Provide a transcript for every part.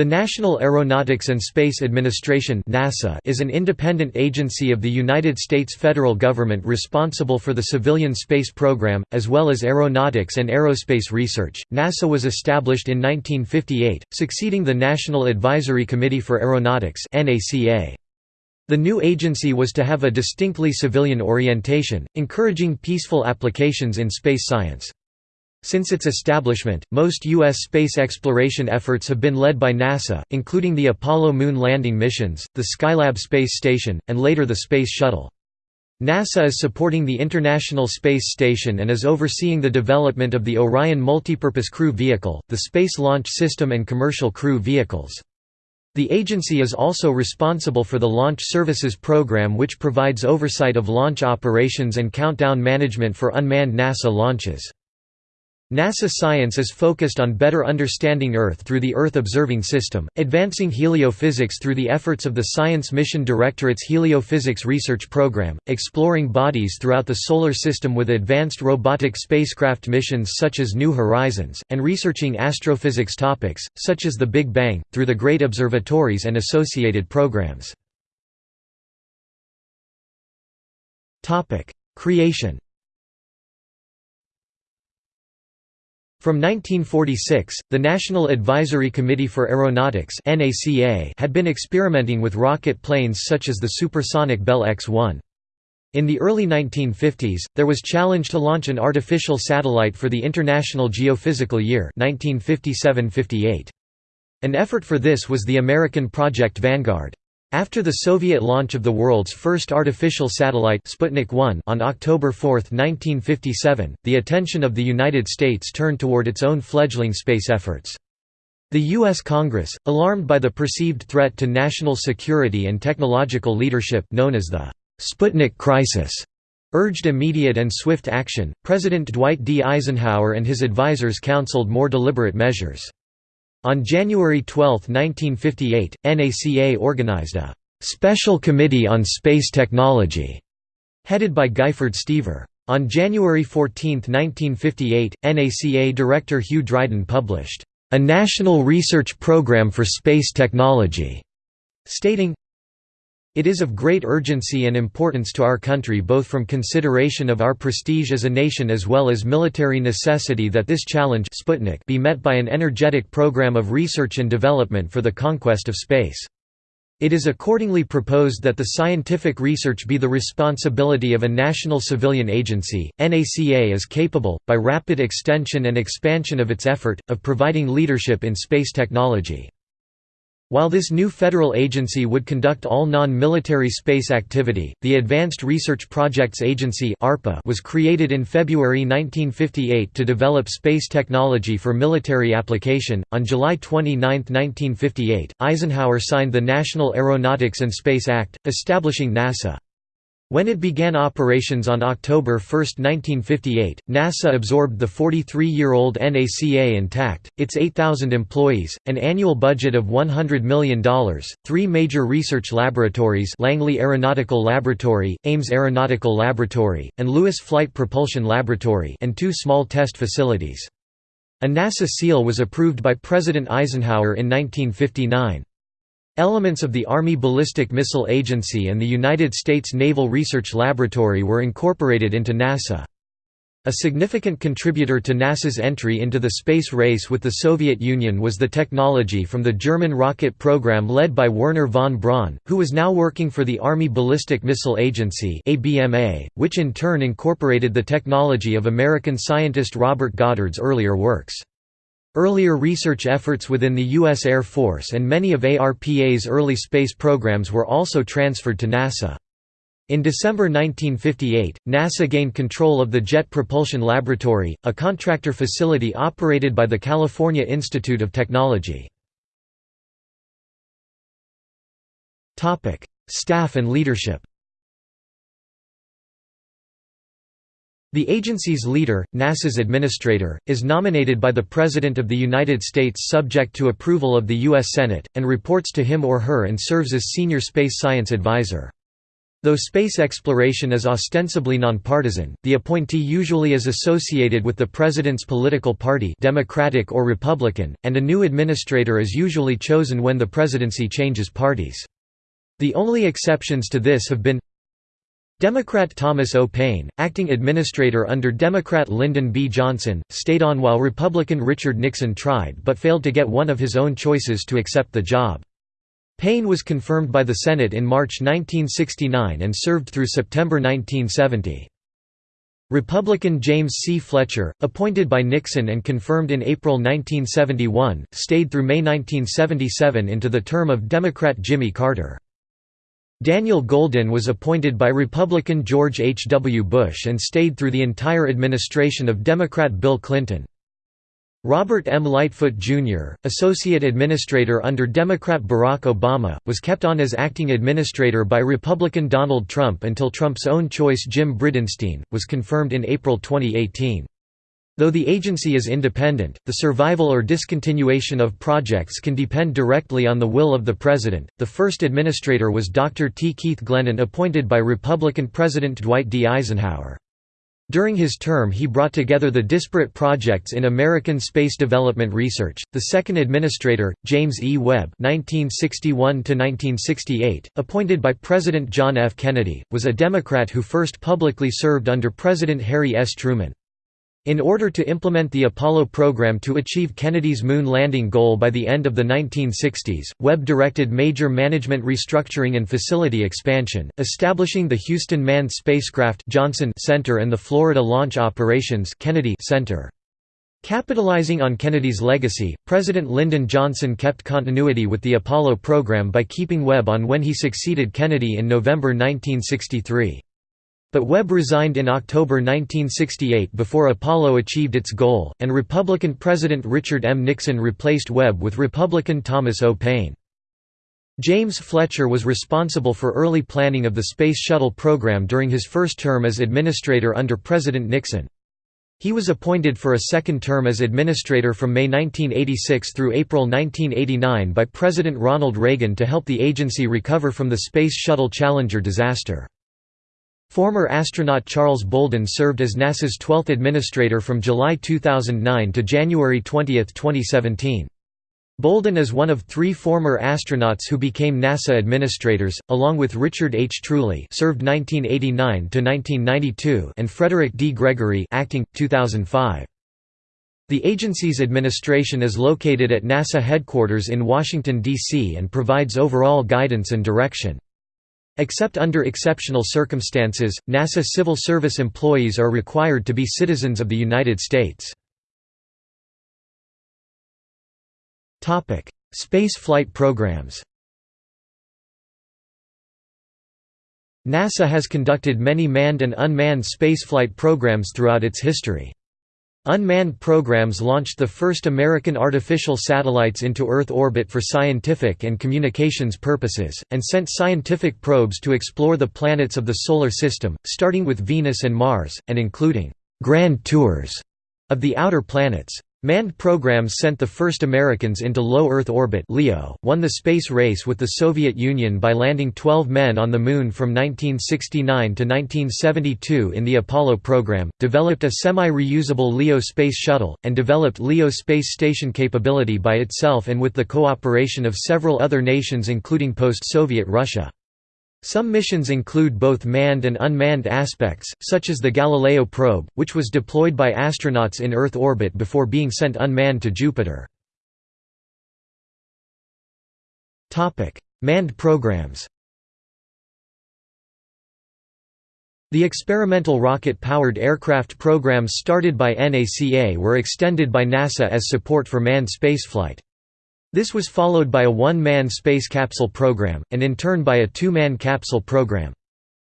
The National Aeronautics and Space Administration (NASA) is an independent agency of the United States federal government responsible for the civilian space program as well as aeronautics and aerospace research. NASA was established in 1958, succeeding the National Advisory Committee for Aeronautics (NACA). The new agency was to have a distinctly civilian orientation, encouraging peaceful applications in space science. Since its establishment, most U.S. space exploration efforts have been led by NASA, including the Apollo moon landing missions, the Skylab space station, and later the Space Shuttle. NASA is supporting the International Space Station and is overseeing the development of the Orion Multipurpose Crew Vehicle, the Space Launch System and commercial crew vehicles. The agency is also responsible for the Launch Services Program which provides oversight of launch operations and countdown management for unmanned NASA launches. NASA science is focused on better understanding Earth through the Earth Observing System, advancing heliophysics through the efforts of the Science Mission Directorate's Heliophysics Research Program, exploring bodies throughout the Solar System with advanced robotic spacecraft missions such as New Horizons, and researching astrophysics topics, such as the Big Bang, through the Great Observatories and associated programs. Creation From 1946, the National Advisory Committee for Aeronautics had been experimenting with rocket planes such as the supersonic Bell X-1. In the early 1950s, there was a challenge to launch an artificial satellite for the International Geophysical Year 1957–58. An effort for this was the American Project Vanguard. After the Soviet launch of the world's first artificial satellite Sputnik 1 on October 4, 1957, the attention of the United States turned toward its own fledgling space efforts. The U.S. Congress, alarmed by the perceived threat to national security and technological leadership known as the Sputnik crisis, urged immediate and swift action. President Dwight D. Eisenhower and his advisers counseled more deliberate measures. On January 12, 1958, NACA organized a «Special Committee on Space Technology» headed by Guyford Stever. On January 14, 1958, NACA Director Hugh Dryden published, "...a national research program for space technology", stating, it is of great urgency and importance to our country both from consideration of our prestige as a nation as well as military necessity that this challenge Sputnik be met by an energetic program of research and development for the conquest of space. It is accordingly proposed that the scientific research be the responsibility of a national civilian agency. NACA is capable, by rapid extension and expansion of its effort, of providing leadership in space technology. While this new federal agency would conduct all non-military space activity, the Advanced Research Projects Agency was created in February 1958 to develop space technology for military application. On July 29, 1958, Eisenhower signed the National Aeronautics and Space Act, establishing NASA. When it began operations on October 1, 1958, NASA absorbed the 43-year-old NACA intact, its 8,000 employees, an annual budget of $100 million, three major research laboratories Langley Aeronautical Laboratory, Ames Aeronautical Laboratory, and Lewis Flight Propulsion Laboratory and two small test facilities. A NASA seal was approved by President Eisenhower in 1959. Elements of the Army Ballistic Missile Agency and the United States Naval Research Laboratory were incorporated into NASA. A significant contributor to NASA's entry into the space race with the Soviet Union was the technology from the German rocket program led by Wernher von Braun, who was now working for the Army Ballistic Missile Agency which in turn incorporated the technology of American scientist Robert Goddard's earlier works. Earlier research efforts within the U.S. Air Force and many of ARPA's early space programs were also transferred to NASA. In December 1958, NASA gained control of the Jet Propulsion Laboratory, a contractor facility operated by the California Institute of Technology. Staff and leadership The agency's leader, NASA's administrator, is nominated by the President of the United States subject to approval of the U.S. Senate, and reports to him or her and serves as senior space science advisor. Though space exploration is ostensibly nonpartisan, the appointee usually is associated with the president's political party Democratic or Republican, and a new administrator is usually chosen when the presidency changes parties. The only exceptions to this have been Democrat Thomas O. Paine, acting administrator under Democrat Lyndon B. Johnson, stayed on while Republican Richard Nixon tried but failed to get one of his own choices to accept the job. Paine was confirmed by the Senate in March 1969 and served through September 1970. Republican James C. Fletcher, appointed by Nixon and confirmed in April 1971, stayed through May 1977 into the term of Democrat Jimmy Carter. Daniel Goldin was appointed by Republican George H. W. Bush and stayed through the entire administration of Democrat Bill Clinton. Robert M. Lightfoot, Jr., Associate Administrator under Democrat Barack Obama, was kept on as acting administrator by Republican Donald Trump until Trump's own choice Jim Bridenstine, was confirmed in April 2018. Though the agency is independent, the survival or discontinuation of projects can depend directly on the will of the President. The first administrator was Dr. T. Keith Glennan, appointed by Republican President Dwight D. Eisenhower. During his term he brought together the disparate projects in American space development research. The second administrator, James E. Webb (1961–1968), appointed by President John F. Kennedy, was a Democrat who first publicly served under President Harry S. Truman. In order to implement the Apollo program to achieve Kennedy's moon landing goal by the end of the 1960s, Webb directed major management restructuring and facility expansion, establishing the Houston Manned Spacecraft Johnson Center and the Florida Launch Operations Kennedy Center. Capitalizing on Kennedy's legacy, President Lyndon Johnson kept continuity with the Apollo program by keeping Webb on when he succeeded Kennedy in November 1963. But Webb resigned in October 1968 before Apollo achieved its goal, and Republican President Richard M. Nixon replaced Webb with Republican Thomas O. Paine. James Fletcher was responsible for early planning of the Space Shuttle program during his first term as administrator under President Nixon. He was appointed for a second term as administrator from May 1986 through April 1989 by President Ronald Reagan to help the agency recover from the Space Shuttle Challenger disaster. Former astronaut Charles Bolden served as NASA's 12th administrator from July 2009 to January 20, 2017. Bolden is one of three former astronauts who became NASA administrators, along with Richard H. Truly served 1989–1992 and Frederick D. Gregory acting, 2005. The agency's administration is located at NASA headquarters in Washington, D.C. and provides overall guidance and direction. Except under exceptional circumstances, NASA civil service employees are required to be citizens of the United States. Space flight programs NASA has conducted many manned and unmanned spaceflight programs throughout its history. Unmanned programs launched the first American artificial satellites into Earth orbit for scientific and communications purposes, and sent scientific probes to explore the planets of the Solar System, starting with Venus and Mars, and including «grand tours» of the outer planets. Manned programs sent the first Americans into low Earth orbit LEO, won the space race with the Soviet Union by landing 12 men on the Moon from 1969 to 1972 in the Apollo program, developed a semi-reusable LEO space shuttle, and developed LEO space station capability by itself and with the cooperation of several other nations including post-Soviet Russia. Some missions include both manned and unmanned aspects, such as the Galileo probe, which was deployed by astronauts in Earth orbit before being sent unmanned to Jupiter. Manned programs The experimental rocket-powered aircraft programs started by NACA were extended by NASA as support for manned spaceflight. This was followed by a one-man space capsule program, and in turn by a two-man capsule program.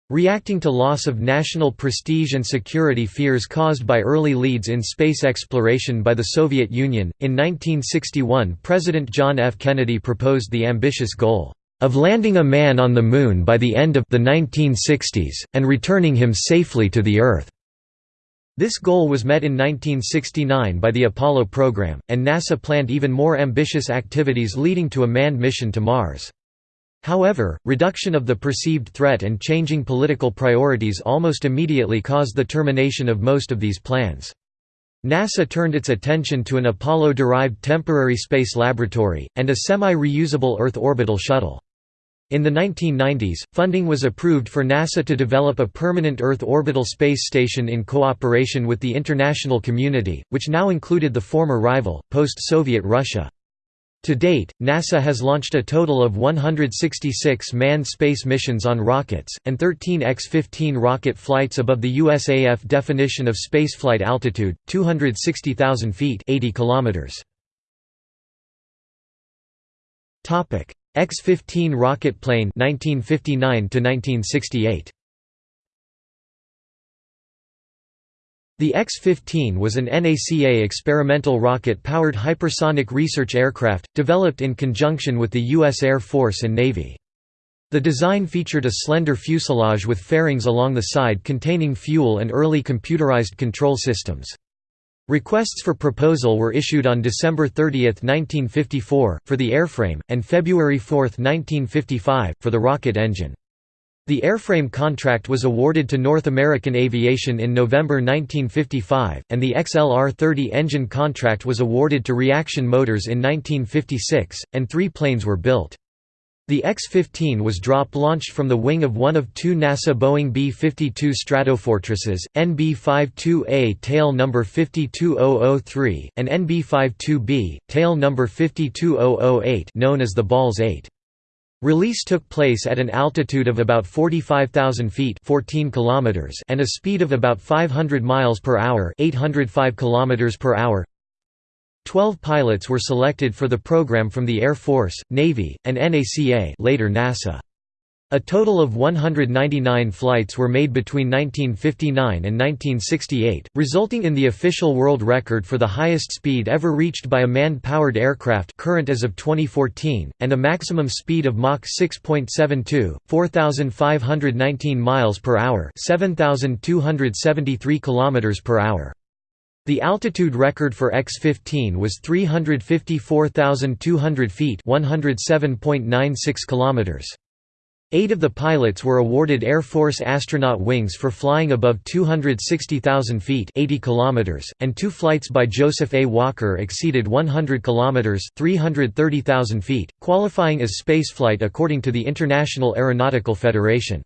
Reacting to loss of national prestige and security fears caused by early leads in space exploration by the Soviet Union, in 1961 President John F. Kennedy proposed the ambitious goal of landing a man on the Moon by the end of the 1960s, and returning him safely to the Earth. This goal was met in 1969 by the Apollo program, and NASA planned even more ambitious activities leading to a manned mission to Mars. However, reduction of the perceived threat and changing political priorities almost immediately caused the termination of most of these plans. NASA turned its attention to an Apollo-derived temporary space laboratory, and a semi-reusable Earth orbital shuttle. In the 1990s, funding was approved for NASA to develop a permanent Earth orbital space station in cooperation with the international community, which now included the former rival, post-Soviet Russia. To date, NASA has launched a total of 166 manned space missions on rockets, and 13 X-15 rocket flights above the USAF definition of spaceflight altitude, 260,000 feet 80 kilometers. X-15 rocket plane 1959 to 1968 The X-15 was an NACA experimental rocket-powered hypersonic research aircraft, developed in conjunction with the U.S. Air Force and Navy. The design featured a slender fuselage with fairings along the side containing fuel and early computerized control systems. Requests for proposal were issued on December 30, 1954, for the airframe, and February 4, 1955, for the rocket engine. The airframe contract was awarded to North American Aviation in November 1955, and the XLR-30 engine contract was awarded to Reaction Motors in 1956, and three planes were built. The X-15 was drop-launched from the wing of one of two NASA Boeing B-52 Stratofortresses, NB-52A tail number 52003, and NB-52B, tail number 52008 known as the Balls 8. Release took place at an altitude of about 45,000 feet 14 kilometers and a speed of about 500 miles per hour 805 kilometers per hour Twelve pilots were selected for the program from the Air Force, Navy, and NACA later NASA. A total of 199 flights were made between 1959 and 1968, resulting in the official world record for the highest speed ever reached by a man-powered aircraft current as of 2014, and a maximum speed of Mach 6.72, 4,519 miles per hour 7,273 kilometers per hour. The altitude record for X-15 was 354,200 feet 107.96 kilometers. Eight of the pilots were awarded Air Force astronaut wings for flying above 260,000 feet 80 kilometers, and two flights by Joseph A. Walker exceeded 100 kilometers 330,000 feet, qualifying as spaceflight according to the International Aeronautical Federation.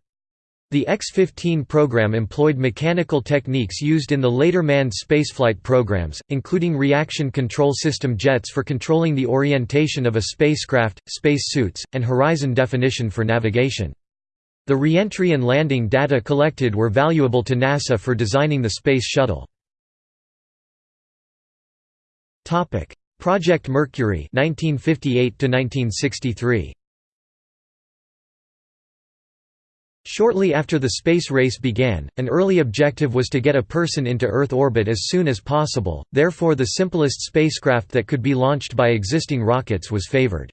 The X-15 program employed mechanical techniques used in the later manned spaceflight programs, including reaction control system jets for controlling the orientation of a spacecraft, space suits, and horizon definition for navigation. The reentry and landing data collected were valuable to NASA for designing the Space Shuttle. Project Mercury 1958 1963 Shortly after the space race began, an early objective was to get a person into Earth orbit as soon as possible, therefore the simplest spacecraft that could be launched by existing rockets was favored.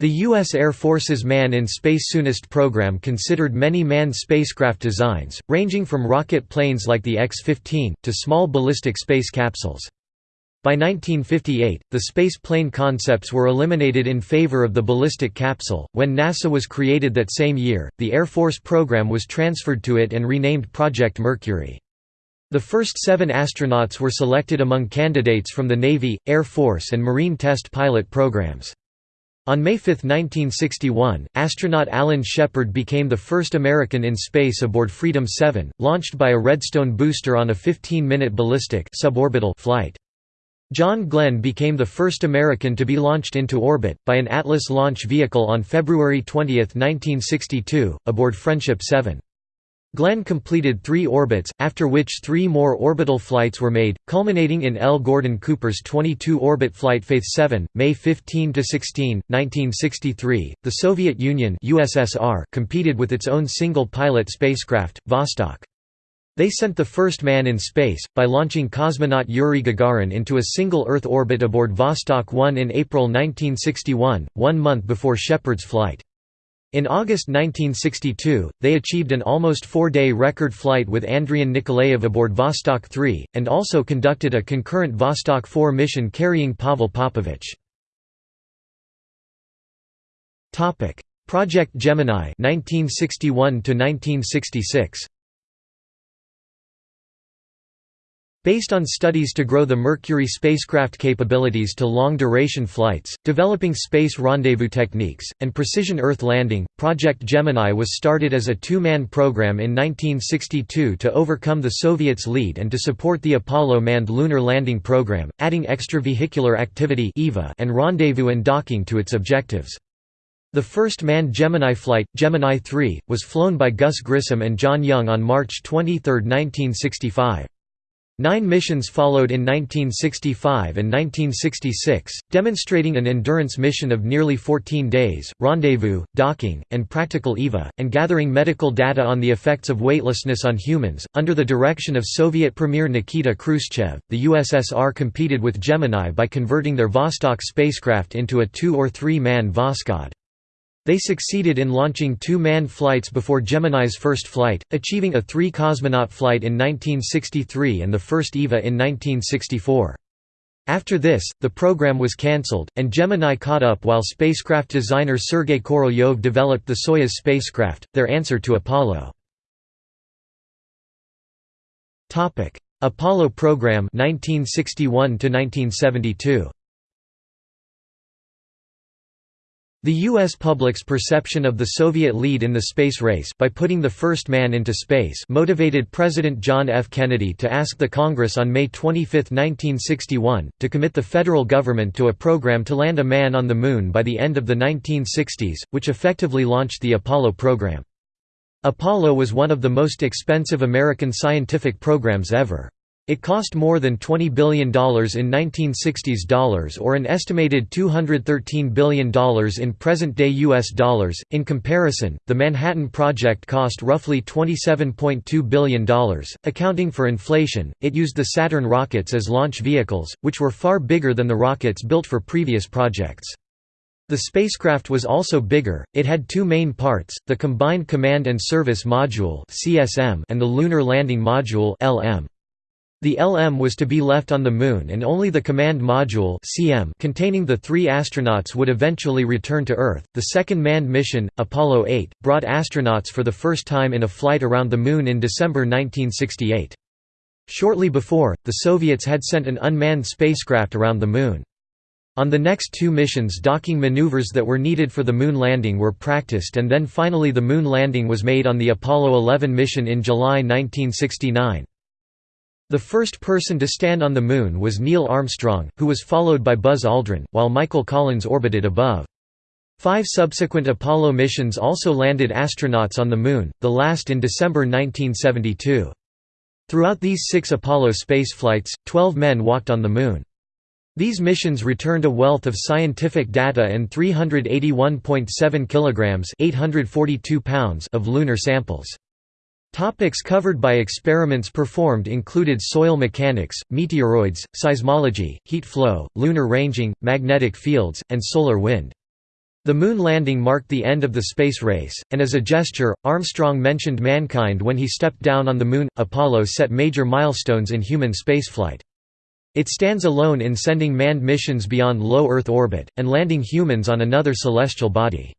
The U.S. Air Force's Man in Space Soonest program considered many manned spacecraft designs, ranging from rocket planes like the X-15, to small ballistic space capsules. By 1958, the space plane concepts were eliminated in favor of the ballistic capsule. When NASA was created that same year, the Air Force program was transferred to it and renamed Project Mercury. The first seven astronauts were selected among candidates from the Navy, Air Force and Marine test pilot programs. On May 5, 1961, astronaut Alan Shepard became the first American in space aboard Freedom 7, launched by a Redstone booster on a 15-minute ballistic suborbital flight. John Glenn became the first American to be launched into orbit, by an Atlas launch vehicle on February 20, 1962, aboard Friendship 7. Glenn completed three orbits, after which three more orbital flights were made, culminating in L. Gordon Cooper's 22-orbit flight Faith 7, May 15–16, 1963. The Soviet Union USSR competed with its own single-pilot spacecraft, Vostok. They sent the first man in space, by launching cosmonaut Yuri Gagarin into a single Earth orbit aboard Vostok 1 in April 1961, one month before Shepard's flight. In August 1962, they achieved an almost four-day record flight with Andrian Nikolaev aboard Vostok 3, and also conducted a concurrent Vostok 4 mission carrying Pavel Popovich. Project Gemini 1961 to 1966 Based on studies to grow the Mercury spacecraft capabilities to long-duration flights, developing space rendezvous techniques, and precision Earth landing, Project Gemini was started as a two-man program in 1962 to overcome the Soviets' lead and to support the Apollo manned lunar landing program, adding extravehicular activity and rendezvous and docking to its objectives. The first manned Gemini flight, Gemini 3, was flown by Gus Grissom and John Young on March 23, 1965. Nine missions followed in 1965 and 1966, demonstrating an endurance mission of nearly 14 days, rendezvous, docking, and practical EVA, and gathering medical data on the effects of weightlessness on humans. Under the direction of Soviet Premier Nikita Khrushchev, the USSR competed with Gemini by converting their Vostok spacecraft into a two- or three-man Voskhod. They succeeded in launching two manned flights before Gemini's first flight, achieving a three-cosmonaut flight in 1963 and the first EVA in 1964. After this, the program was cancelled, and Gemini caught up while spacecraft designer Sergei Korolyov developed the Soyuz spacecraft, their answer to Apollo. Apollo program 1961 1972. The U.S. public's perception of the Soviet lead in the space race by putting the first man into space motivated President John F. Kennedy to ask the Congress on May 25, 1961, to commit the federal government to a program to land a man on the Moon by the end of the 1960s, which effectively launched the Apollo program. Apollo was one of the most expensive American scientific programs ever. It cost more than $20 billion in 1960s dollars or an estimated $213 billion in present-day US dollars. In comparison, the Manhattan Project cost roughly $27.2 billion, accounting for inflation. It used the Saturn rockets as launch vehicles, which were far bigger than the rockets built for previous projects. The spacecraft was also bigger, it had two main parts, the Combined Command and Service Module and the Lunar Landing Module LM. The LM was to be left on the Moon and only the command module CM containing the three astronauts would eventually return to Earth. The second manned mission, Apollo 8, brought astronauts for the first time in a flight around the Moon in December 1968. Shortly before, the Soviets had sent an unmanned spacecraft around the Moon. On the next two missions docking maneuvers that were needed for the Moon landing were practiced and then finally the Moon landing was made on the Apollo 11 mission in July 1969. The first person to stand on the Moon was Neil Armstrong, who was followed by Buzz Aldrin, while Michael Collins orbited above. Five subsequent Apollo missions also landed astronauts on the Moon, the last in December 1972. Throughout these six Apollo spaceflights, 12 men walked on the Moon. These missions returned a wealth of scientific data and 381.7 kilograms (842 pounds) of lunar samples. Topics covered by experiments performed included soil mechanics, meteoroids, seismology, heat flow, lunar ranging, magnetic fields, and solar wind. The moon landing marked the end of the space race, and as a gesture, Armstrong mentioned mankind when he stepped down on the Moon. Apollo set major milestones in human spaceflight. It stands alone in sending manned missions beyond low Earth orbit, and landing humans on another celestial body.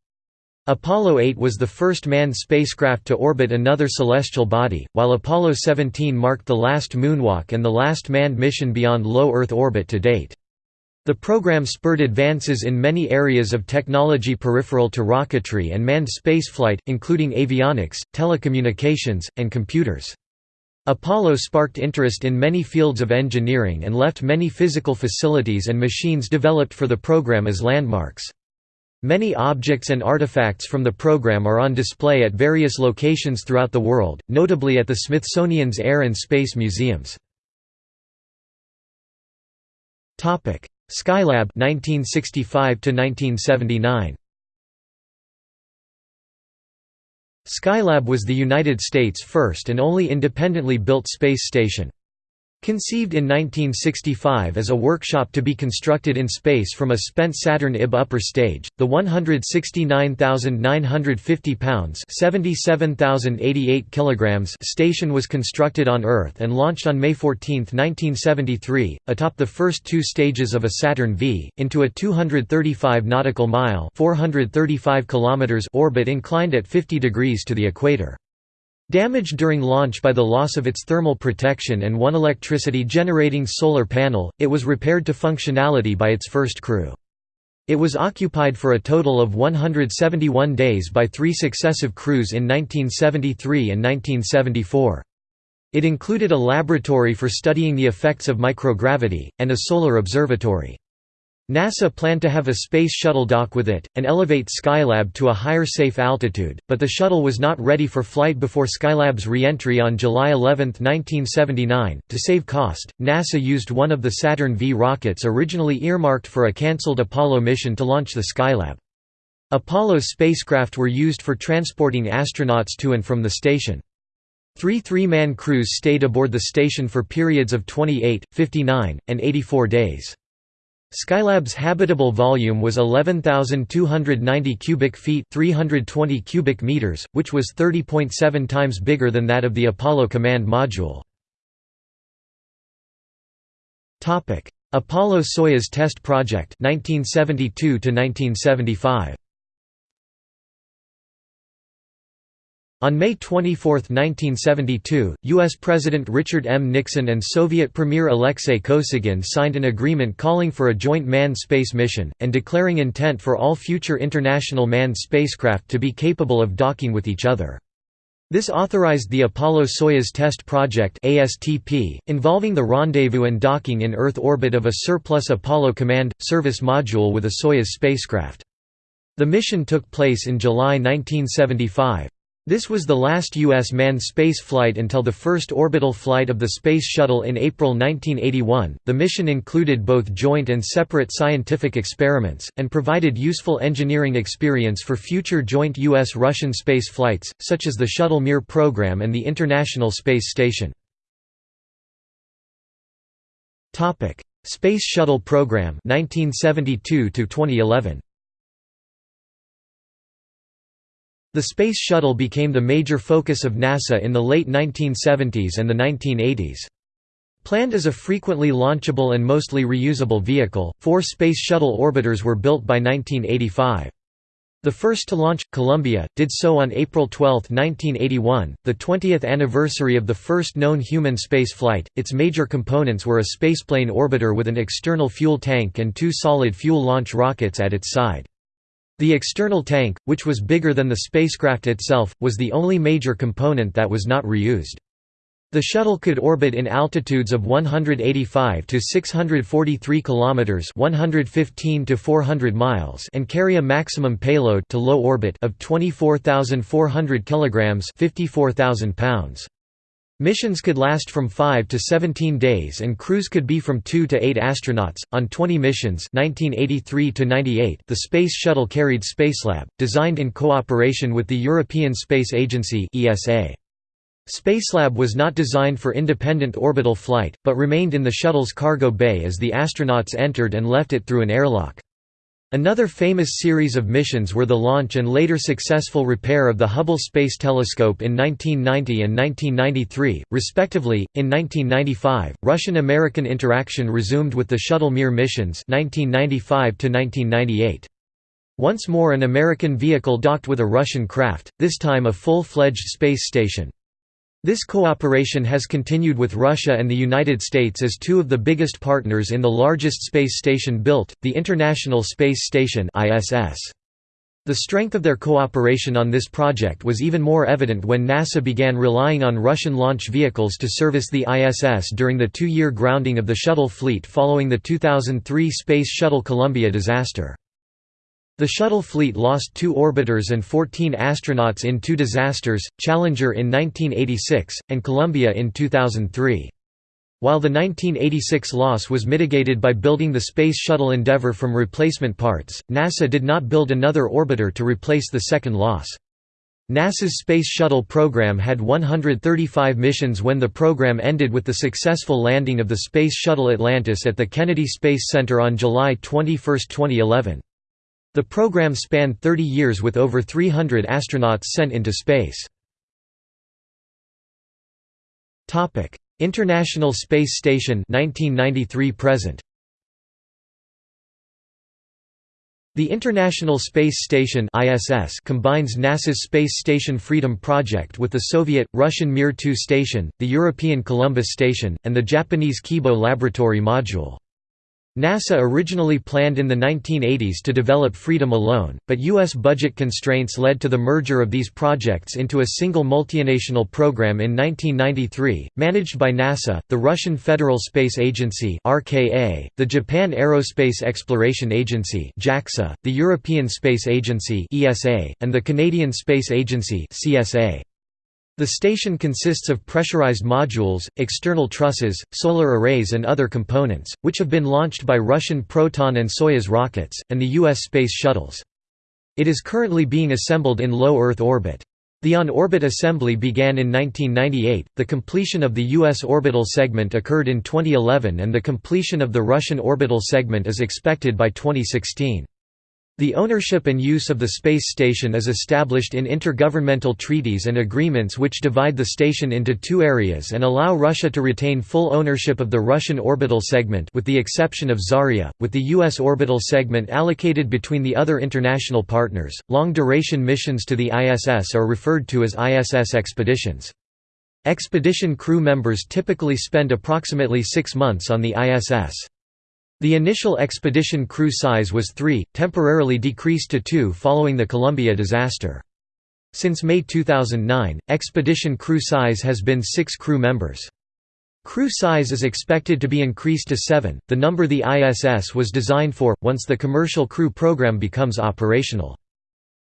Apollo 8 was the first manned spacecraft to orbit another celestial body, while Apollo 17 marked the last moonwalk and the last manned mission beyond low Earth orbit to date. The program spurred advances in many areas of technology peripheral to rocketry and manned spaceflight, including avionics, telecommunications, and computers. Apollo sparked interest in many fields of engineering and left many physical facilities and machines developed for the program as landmarks. Many objects and artifacts from the program are on display at various locations throughout the world, notably at the Smithsonian's Air and Space Museums. Topic: Skylab 1965 to 1979 Skylab was the United States' first and only independently built space station. Conceived in 1965 as a workshop to be constructed in space from a spent Saturn IB upper stage, the 169,950 pounds (77,088 kilograms) station was constructed on Earth and launched on May 14, 1973, atop the first two stages of a Saturn V, into a 235 nautical mile (435 kilometers) orbit inclined at 50 degrees to the equator. Damaged during launch by the loss of its thermal protection and one electricity-generating solar panel, it was repaired to functionality by its first crew. It was occupied for a total of 171 days by three successive crews in 1973 and 1974. It included a laboratory for studying the effects of microgravity, and a solar observatory. NASA planned to have a space shuttle dock with it, and elevate Skylab to a higher safe altitude, but the shuttle was not ready for flight before Skylab's re-entry on July 11, 1979. To save cost, NASA used one of the Saturn V rockets originally earmarked for a cancelled Apollo mission to launch the Skylab. Apollo spacecraft were used for transporting astronauts to and from the station. Three three-man crews stayed aboard the station for periods of 28, 59, and 84 days. Skylab's habitable volume was 11,290 cubic feet 320 cubic meters, which was 30.7 times bigger than that of the Apollo command module. Apollo-Soyuz test project 1972 to 1975 On May 24, 1972, U.S. President Richard M. Nixon and Soviet Premier Alexei Kosygin signed an agreement calling for a joint manned space mission, and declaring intent for all future international manned spacecraft to be capable of docking with each other. This authorized the Apollo-Soyuz Test Project involving the rendezvous and docking in Earth orbit of a surplus Apollo Command – Service module with a Soyuz spacecraft. The mission took place in July 1975. This was the last U.S. manned space flight until the first orbital flight of the Space Shuttle in April 1981. The mission included both joint and separate scientific experiments, and provided useful engineering experience for future joint U.S. Russian space flights, such as the Shuttle Mir program and the International Space Station. Space Shuttle Program 1972 2011 The Space Shuttle became the major focus of NASA in the late 1970s and the 1980s. Planned as a frequently launchable and mostly reusable vehicle, four Space Shuttle orbiters were built by 1985. The first to launch, Columbia, did so on April 12, 1981, the 20th anniversary of the first known human space flight. Its major components were a spaceplane orbiter with an external fuel tank and two solid fuel launch rockets at its side. The external tank, which was bigger than the spacecraft itself, was the only major component that was not reused. The shuttle could orbit in altitudes of 185 to 643 kilometers, 115 to 400 miles, and carry a maximum payload to low orbit of 24,400 kilograms, 54,000 pounds. Missions could last from 5 to 17 days and crews could be from 2 to 8 astronauts. On 20 missions 1983 to 98, the Space Shuttle carried Spacelab, designed in cooperation with the European Space Agency (ESA). Spacelab was not designed for independent orbital flight, but remained in the shuttle's cargo bay as the astronauts entered and left it through an airlock. Another famous series of missions were the launch and later successful repair of the Hubble Space Telescope in 1990 and 1993, respectively. In 1995, Russian-American interaction resumed with the Shuttle Mir missions 1995 to 1998. Once more an American vehicle docked with a Russian craft, this time a full-fledged space station. This cooperation has continued with Russia and the United States as two of the biggest partners in the largest space station built, the International Space Station ISS. The strength of their cooperation on this project was even more evident when NASA began relying on Russian launch vehicles to service the ISS during the two-year grounding of the shuttle fleet following the 2003 Space Shuttle Columbia disaster. The shuttle fleet lost two orbiters and 14 astronauts in two disasters, Challenger in 1986, and Columbia in 2003. While the 1986 loss was mitigated by building the Space Shuttle Endeavour from replacement parts, NASA did not build another orbiter to replace the second loss. NASA's Space Shuttle program had 135 missions when the program ended with the successful landing of the Space Shuttle Atlantis at the Kennedy Space Center on July 21, 2011. The program spanned 30 years with over 300 astronauts sent into space. International Space Station 1993 present The International Space Station (ISS) combines NASA's Space Station Freedom project with the Soviet, Russian Mir 2 station, the European Columbus station, and the Japanese Kibo laboratory module. NASA originally planned in the 1980s to develop Freedom alone, but U.S. budget constraints led to the merger of these projects into a single multinational program in 1993, managed by NASA, the Russian Federal Space Agency (RKA), the Japan Aerospace Exploration Agency (JAXA), the European Space Agency (ESA), and the Canadian Space Agency (CSA). The station consists of pressurized modules, external trusses, solar arrays and other components, which have been launched by Russian Proton and Soyuz rockets, and the U.S. space shuttles. It is currently being assembled in low Earth orbit. The on-orbit assembly began in 1998, the completion of the U.S. orbital segment occurred in 2011 and the completion of the Russian orbital segment is expected by 2016. The ownership and use of the space station is established in intergovernmental treaties and agreements which divide the station into two areas and allow Russia to retain full ownership of the Russian orbital segment with the exception of Zarya, with the U.S. orbital segment allocated between the other international partners. Long-duration missions to the ISS are referred to as ISS expeditions. Expedition crew members typically spend approximately six months on the ISS. The initial expedition crew size was three, temporarily decreased to two following the Columbia disaster. Since May 2009, expedition crew size has been six crew members. Crew size is expected to be increased to seven, the number the ISS was designed for, once the commercial crew program becomes operational.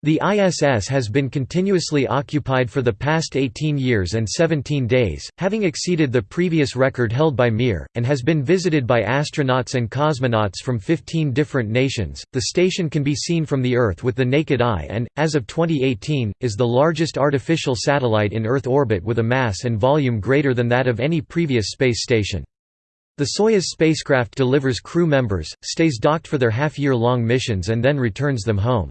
The ISS has been continuously occupied for the past 18 years and 17 days, having exceeded the previous record held by Mir, and has been visited by astronauts and cosmonauts from 15 different nations. The station can be seen from the Earth with the naked eye and, as of 2018, is the largest artificial satellite in Earth orbit with a mass and volume greater than that of any previous space station. The Soyuz spacecraft delivers crew members, stays docked for their half-year-long missions and then returns them home.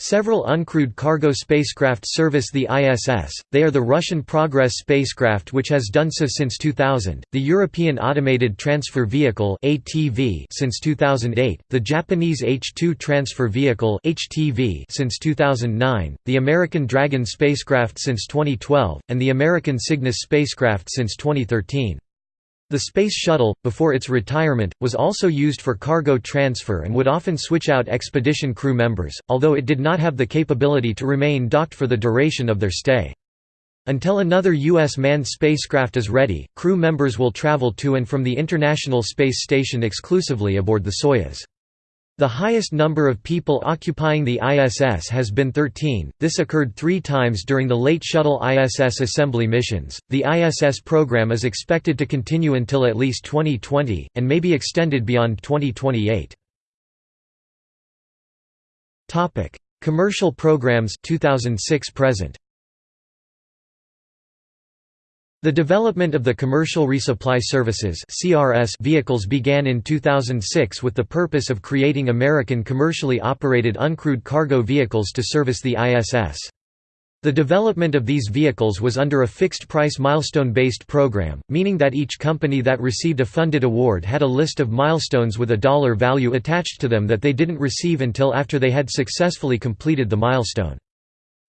Several uncrewed cargo spacecraft service the ISS, they are the Russian Progress spacecraft which has done so since 2000, the European Automated Transfer Vehicle since 2008, the Japanese H-2 Transfer Vehicle since 2009, the American Dragon spacecraft since 2012, and the American Cygnus spacecraft since 2013. The Space Shuttle, before its retirement, was also used for cargo transfer and would often switch out expedition crew members, although it did not have the capability to remain docked for the duration of their stay. Until another U.S. manned spacecraft is ready, crew members will travel to and from the International Space Station exclusively aboard the Soyuz. The highest number of people occupying the ISS has been 13. This occurred three times during the late Shuttle ISS assembly missions. The ISS program is expected to continue until at least 2020, and may be extended beyond 2028. Topic: Commercial programs 2006 present. The development of the Commercial Resupply Services vehicles began in 2006 with the purpose of creating American commercially operated uncrewed cargo vehicles to service the ISS. The development of these vehicles was under a fixed-price milestone-based program, meaning that each company that received a funded award had a list of milestones with a dollar value attached to them that they didn't receive until after they had successfully completed the milestone.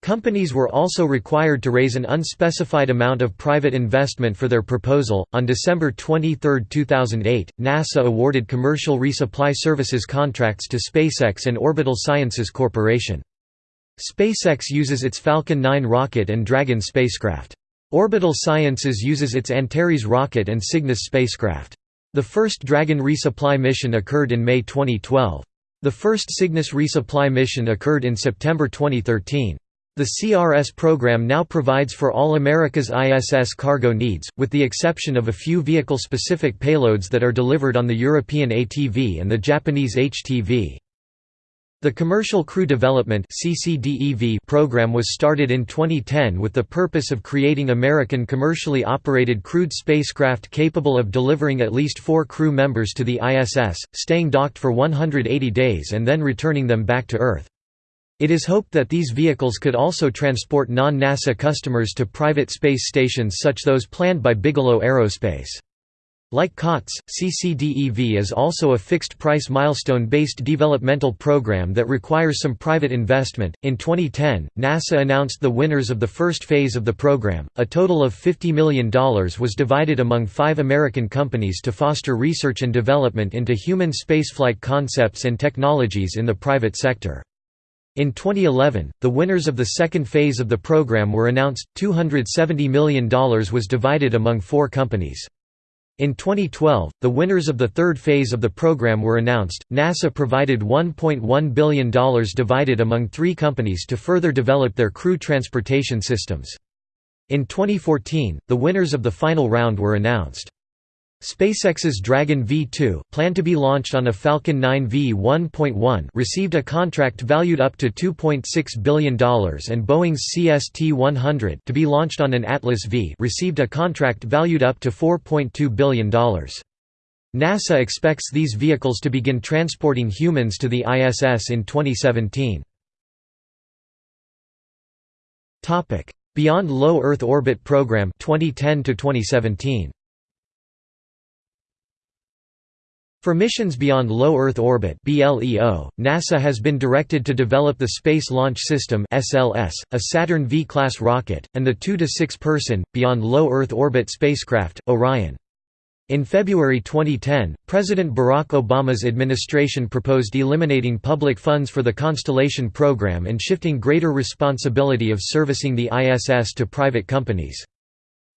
Companies were also required to raise an unspecified amount of private investment for their proposal. On December 23, 2008, NASA awarded commercial resupply services contracts to SpaceX and Orbital Sciences Corporation. SpaceX uses its Falcon 9 rocket and Dragon spacecraft. Orbital Sciences uses its Antares rocket and Cygnus spacecraft. The first Dragon resupply mission occurred in May 2012. The first Cygnus resupply mission occurred in September 2013. The CRS program now provides for all America's ISS cargo needs, with the exception of a few vehicle-specific payloads that are delivered on the European ATV and the Japanese HTV. The Commercial Crew Development program was started in 2010 with the purpose of creating American commercially operated crewed spacecraft capable of delivering at least four crew members to the ISS, staying docked for 180 days and then returning them back to Earth. It is hoped that these vehicles could also transport non-NASA customers to private space stations such those planned by Bigelow Aerospace. Like COTS, CCDEV is also a fixed price milestone based developmental program that requires some private investment. In 2010, NASA announced the winners of the first phase of the program. A total of $50 million was divided among five American companies to foster research and development into human spaceflight concepts and technologies in the private sector. In 2011, the winners of the second phase of the program were announced. $270 million was divided among four companies. In 2012, the winners of the third phase of the program were announced. NASA provided $1.1 billion divided among three companies to further develop their crew transportation systems. In 2014, the winners of the final round were announced. SpaceX's Dragon V2, planned to be launched on a Falcon 9 V1.1, received a contract valued up to $2.6 billion and Boeing's CST-100, to be launched on an Atlas V, received a contract valued up to $4.2 billion. NASA expects these vehicles to begin transporting humans to the ISS in 2017. Topic: Beyond Low Earth Orbit Program 2010 to 2017. For missions beyond low Earth orbit (BLEO), NASA has been directed to develop the Space Launch System (SLS), a Saturn V-class rocket, and the 2 to 6 person, beyond low Earth orbit spacecraft, Orion. In February 2010, President Barack Obama's administration proposed eliminating public funds for the Constellation program and shifting greater responsibility of servicing the ISS to private companies.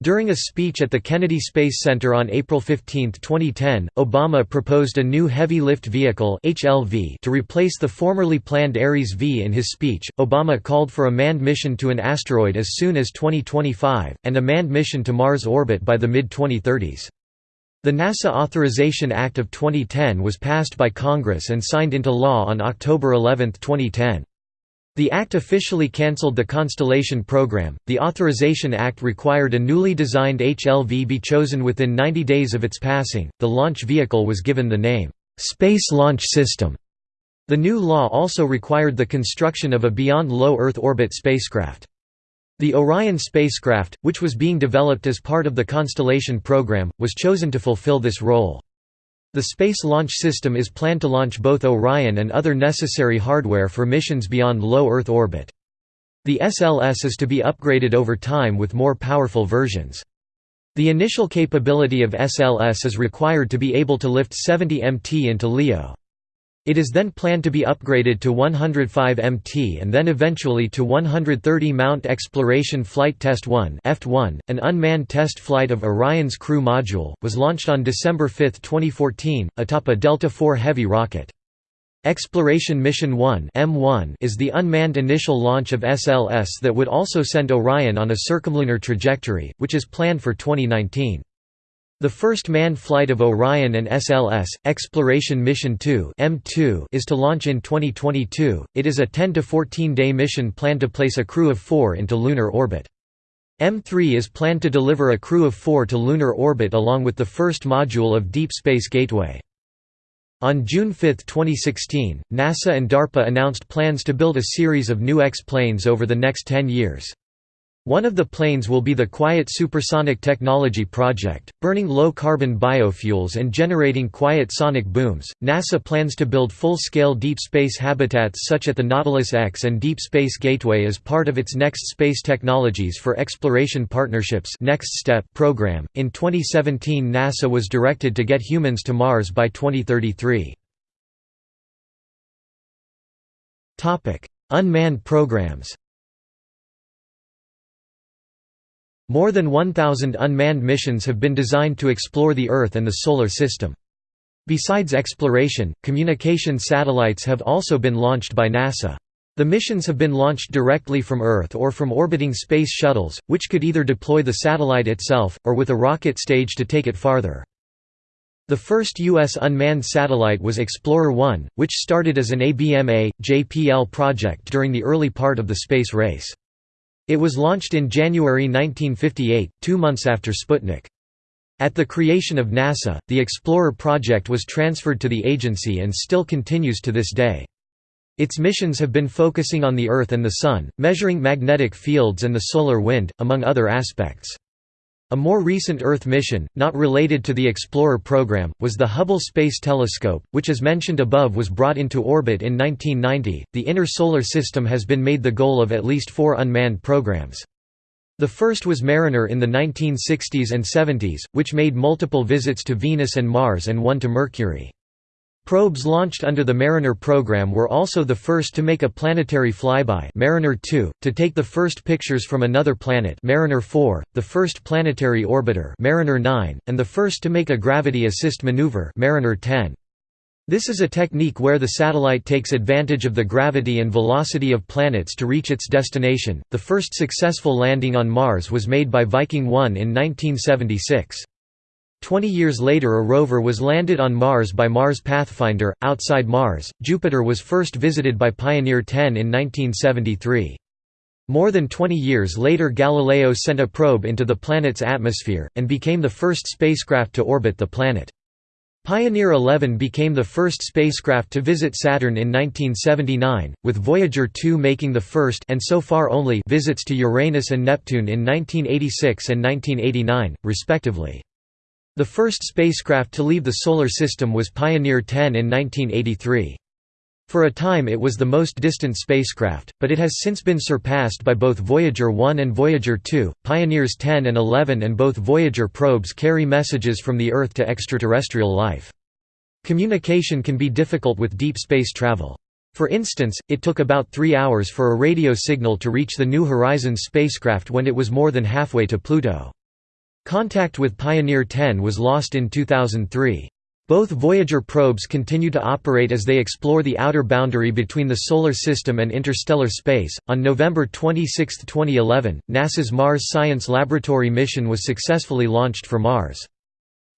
During a speech at the Kennedy Space Center on April 15, 2010, Obama proposed a new heavy lift vehicle (HLV) to replace the formerly planned Ares V. In his speech, Obama called for a manned mission to an asteroid as soon as 2025 and a manned mission to Mars orbit by the mid-2030s. The NASA Authorization Act of 2010 was passed by Congress and signed into law on October 11, 2010. The Act officially cancelled the Constellation program. The Authorization Act required a newly designed HLV be chosen within 90 days of its passing. The launch vehicle was given the name, Space Launch System. The new law also required the construction of a beyond low Earth orbit spacecraft. The Orion spacecraft, which was being developed as part of the Constellation program, was chosen to fulfill this role. The Space Launch System is planned to launch both Orion and other necessary hardware for missions beyond low Earth orbit. The SLS is to be upgraded over time with more powerful versions. The initial capability of SLS is required to be able to lift 70 mt into LEO. It is then planned to be upgraded to 105 MT and then eventually to 130 Mount Exploration Flight Test 1 an unmanned test flight of Orion's crew module, was launched on December 5, 2014, atop a Delta IV Heavy rocket. Exploration Mission 1 EM-1 is the unmanned initial launch of SLS that would also send Orion on a circumlunar trajectory, which is planned for 2019. The first manned flight of Orion and SLS, Exploration Mission 2 EM-2 is to launch in 2022. It is a 10 to 14 day mission planned to place a crew of 4 into lunar orbit. EM-3 is planned to deliver a crew of 4 to lunar orbit along with the first module of Deep Space Gateway. On June 5, 2016, NASA and DARPA announced plans to build a series of new X-planes over the next 10 years. One of the planes will be the Quiet Supersonic Technology Project, burning low-carbon biofuels and generating quiet sonic booms. NASA plans to build full-scale deep space habitats such at the Nautilus X and Deep Space Gateway as part of its Next Space Technologies for Exploration Partnerships (Next Step) program. In 2017, NASA was directed to get humans to Mars by 2033. Topic: Unmanned programs. More than 1,000 unmanned missions have been designed to explore the Earth and the Solar System. Besides exploration, communication satellites have also been launched by NASA. The missions have been launched directly from Earth or from orbiting space shuttles, which could either deploy the satellite itself, or with a rocket stage to take it farther. The first U.S. unmanned satellite was Explorer-1, which started as an ABMA, JPL project during the early part of the space race. It was launched in January 1958, two months after Sputnik. At the creation of NASA, the Explorer project was transferred to the agency and still continues to this day. Its missions have been focusing on the Earth and the Sun, measuring magnetic fields and the solar wind, among other aspects. A more recent Earth mission, not related to the Explorer program, was the Hubble Space Telescope, which as mentioned above was brought into orbit in 1990. The inner solar system has been made the goal of at least four unmanned programs. The first was Mariner in the 1960s and 70s, which made multiple visits to Venus and Mars and one to Mercury. Probes launched under the Mariner program were also the first to make a planetary flyby Mariner 2, to take the first pictures from another planet Mariner 4, the first planetary orbiter Mariner 9, and the first to make a gravity assist maneuver Mariner 10. This is a technique where the satellite takes advantage of the gravity and velocity of planets to reach its destination. The first successful landing on Mars was made by Viking 1 in 1976. Twenty years later a rover was landed on Mars by Mars Pathfinder. Outside Mars, Jupiter was first visited by Pioneer 10 in 1973. More than 20 years later Galileo sent a probe into the planet's atmosphere, and became the first spacecraft to orbit the planet. Pioneer 11 became the first spacecraft to visit Saturn in 1979, with Voyager 2 making the first and so far only visits to Uranus and Neptune in 1986 and 1989, respectively. The first spacecraft to leave the Solar System was Pioneer 10 in 1983. For a time it was the most distant spacecraft, but it has since been surpassed by both Voyager 1 and Voyager 2. Pioneers 10 and 11 and both Voyager probes carry messages from the Earth to extraterrestrial life. Communication can be difficult with deep space travel. For instance, it took about three hours for a radio signal to reach the New Horizons spacecraft when it was more than halfway to Pluto. Contact with Pioneer 10 was lost in 2003. Both Voyager probes continue to operate as they explore the outer boundary between the Solar System and interstellar space. On November 26, 2011, NASA's Mars Science Laboratory mission was successfully launched for Mars.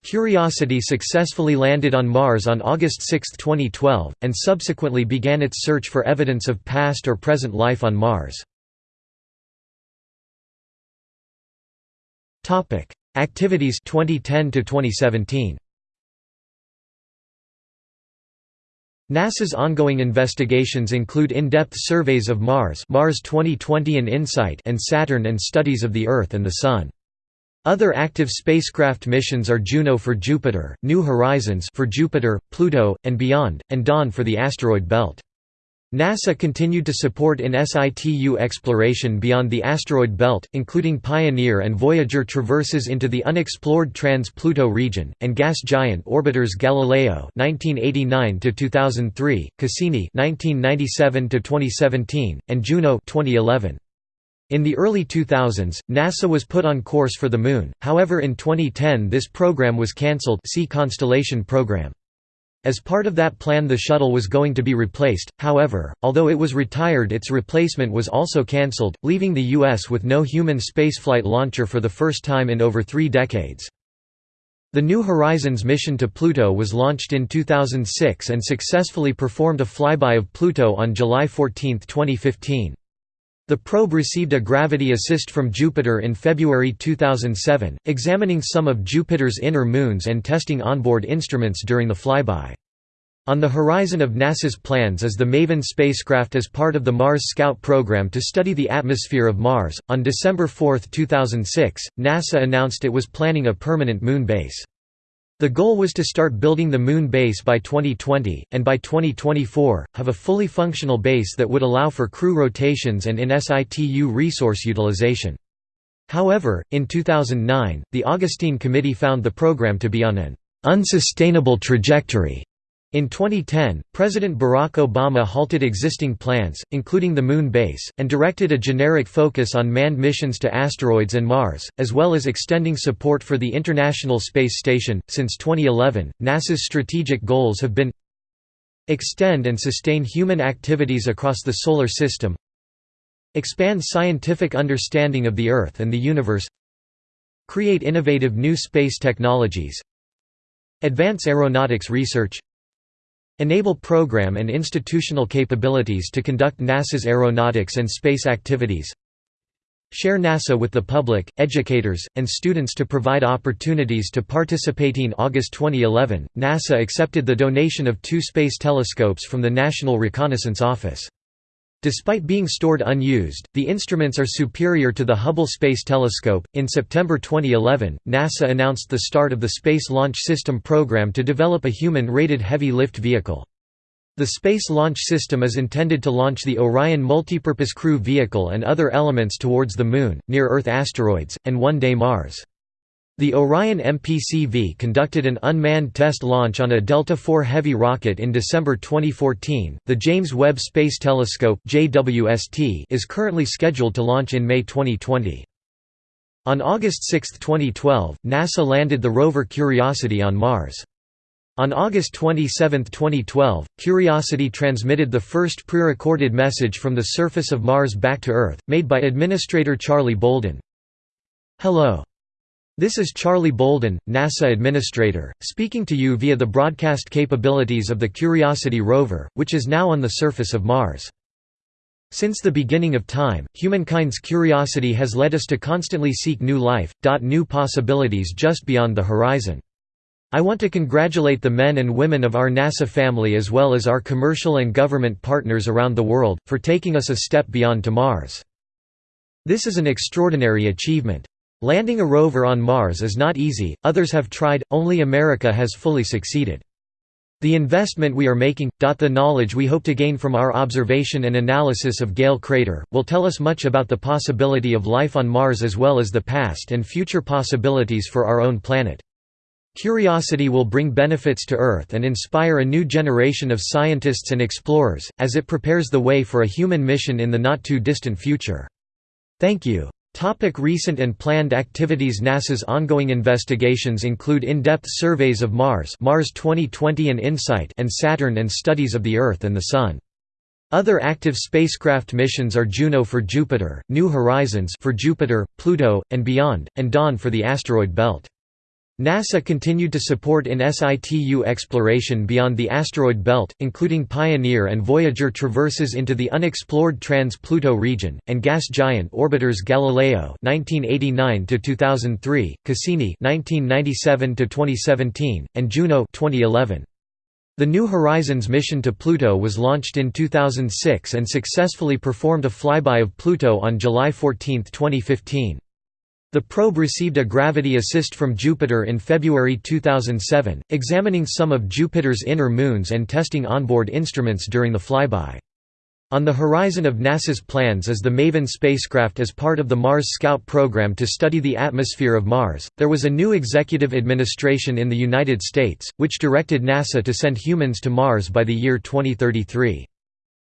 Curiosity successfully landed on Mars on August 6, 2012, and subsequently began its search for evidence of past or present life on Mars. Topic: Activities 2010 to 2017. NASA's ongoing investigations include in-depth surveys of Mars, Mars 2020 and InSight, and Saturn and studies of the Earth and the Sun. Other active spacecraft missions are Juno for Jupiter, New Horizons for Jupiter, Pluto, and beyond, and Dawn for the asteroid belt. NASA continued to support in situ exploration beyond the asteroid belt, including Pioneer and Voyager traverses into the unexplored trans-Pluto region, and gas giant orbiters Galileo (1989–2003), Cassini (1997–2017), and Juno (2011). In the early 2000s, NASA was put on course for the Moon, however in 2010 this program was cancelled see Constellation program. As part of that plan the shuttle was going to be replaced, however, although it was retired its replacement was also cancelled, leaving the U.S. with no human spaceflight launcher for the first time in over three decades. The New Horizons mission to Pluto was launched in 2006 and successfully performed a flyby of Pluto on July 14, 2015. The probe received a gravity assist from Jupiter in February 2007, examining some of Jupiter's inner moons and testing onboard instruments during the flyby. On the horizon of NASA's plans is the MAVEN spacecraft as part of the Mars Scout program to study the atmosphere of Mars. On December 4, 2006, NASA announced it was planning a permanent moon base. The goal was to start building the Moon base by 2020, and by 2024, have a fully functional base that would allow for crew rotations and in situ resource utilization. However, in 2009, the Augustine Committee found the program to be on an unsustainable trajectory in 2010, President Barack Obama halted existing plans, including the Moon base, and directed a generic focus on manned missions to asteroids and Mars, as well as extending support for the International Space Station. Since 2011, NASA's strategic goals have been extend and sustain human activities across the Solar System, expand scientific understanding of the Earth and the universe, create innovative new space technologies, Advance aeronautics research Enable program and institutional capabilities to conduct NASA's aeronautics and space activities Share NASA with the public, educators, and students to provide opportunities to participate. In August 2011, NASA accepted the donation of two space telescopes from the National Reconnaissance Office. Despite being stored unused, the instruments are superior to the Hubble Space Telescope. In September 2011, NASA announced the start of the Space Launch System program to develop a human rated heavy lift vehicle. The Space Launch System is intended to launch the Orion Multipurpose Crew Vehicle and other elements towards the Moon, near-Earth asteroids, and one-day Mars. The Orion MPCV conducted an unmanned test launch on a Delta IV Heavy rocket in December 2014. The James Webb Space Telescope (JWST) is currently scheduled to launch in May 2020. On August 6, 2012, NASA landed the rover Curiosity on Mars. On August 27, 2012, Curiosity transmitted the first pre-recorded message from the surface of Mars back to Earth, made by Administrator Charlie Bolden. Hello. This is Charlie Bolden, NASA Administrator, speaking to you via the broadcast capabilities of the Curiosity rover, which is now on the surface of Mars. Since the beginning of time, humankind's curiosity has led us to constantly seek new life, new possibilities just beyond the horizon. I want to congratulate the men and women of our NASA family as well as our commercial and government partners around the world, for taking us a step beyond to Mars. This is an extraordinary achievement. Landing a rover on Mars is not easy, others have tried, only America has fully succeeded. The investment we are making, the knowledge we hope to gain from our observation and analysis of Gale Crater, will tell us much about the possibility of life on Mars as well as the past and future possibilities for our own planet. Curiosity will bring benefits to Earth and inspire a new generation of scientists and explorers, as it prepares the way for a human mission in the not-too-distant future. Thank you. Topic recent and planned activities NASA's ongoing investigations include in-depth surveys of Mars Mars 2020 and InSight and Saturn and studies of the Earth and the Sun. Other active spacecraft missions are Juno for Jupiter, New Horizons for Jupiter, Pluto, and beyond, and Dawn for the asteroid belt. NASA continued to support in situ exploration beyond the asteroid belt, including Pioneer and Voyager traverses into the unexplored trans-Pluto region, and gas giant orbiters Galileo (1989–2003), Cassini (1997–2017), and Juno (2011). The New Horizons mission to Pluto was launched in 2006 and successfully performed a flyby of Pluto on July 14, 2015. The probe received a gravity assist from Jupiter in February 2007, examining some of Jupiter's inner moons and testing onboard instruments during the flyby. On the horizon of NASA's plans is the MAVEN spacecraft as part of the Mars Scout program to study the atmosphere of Mars. There was a new executive administration in the United States, which directed NASA to send humans to Mars by the year 2033.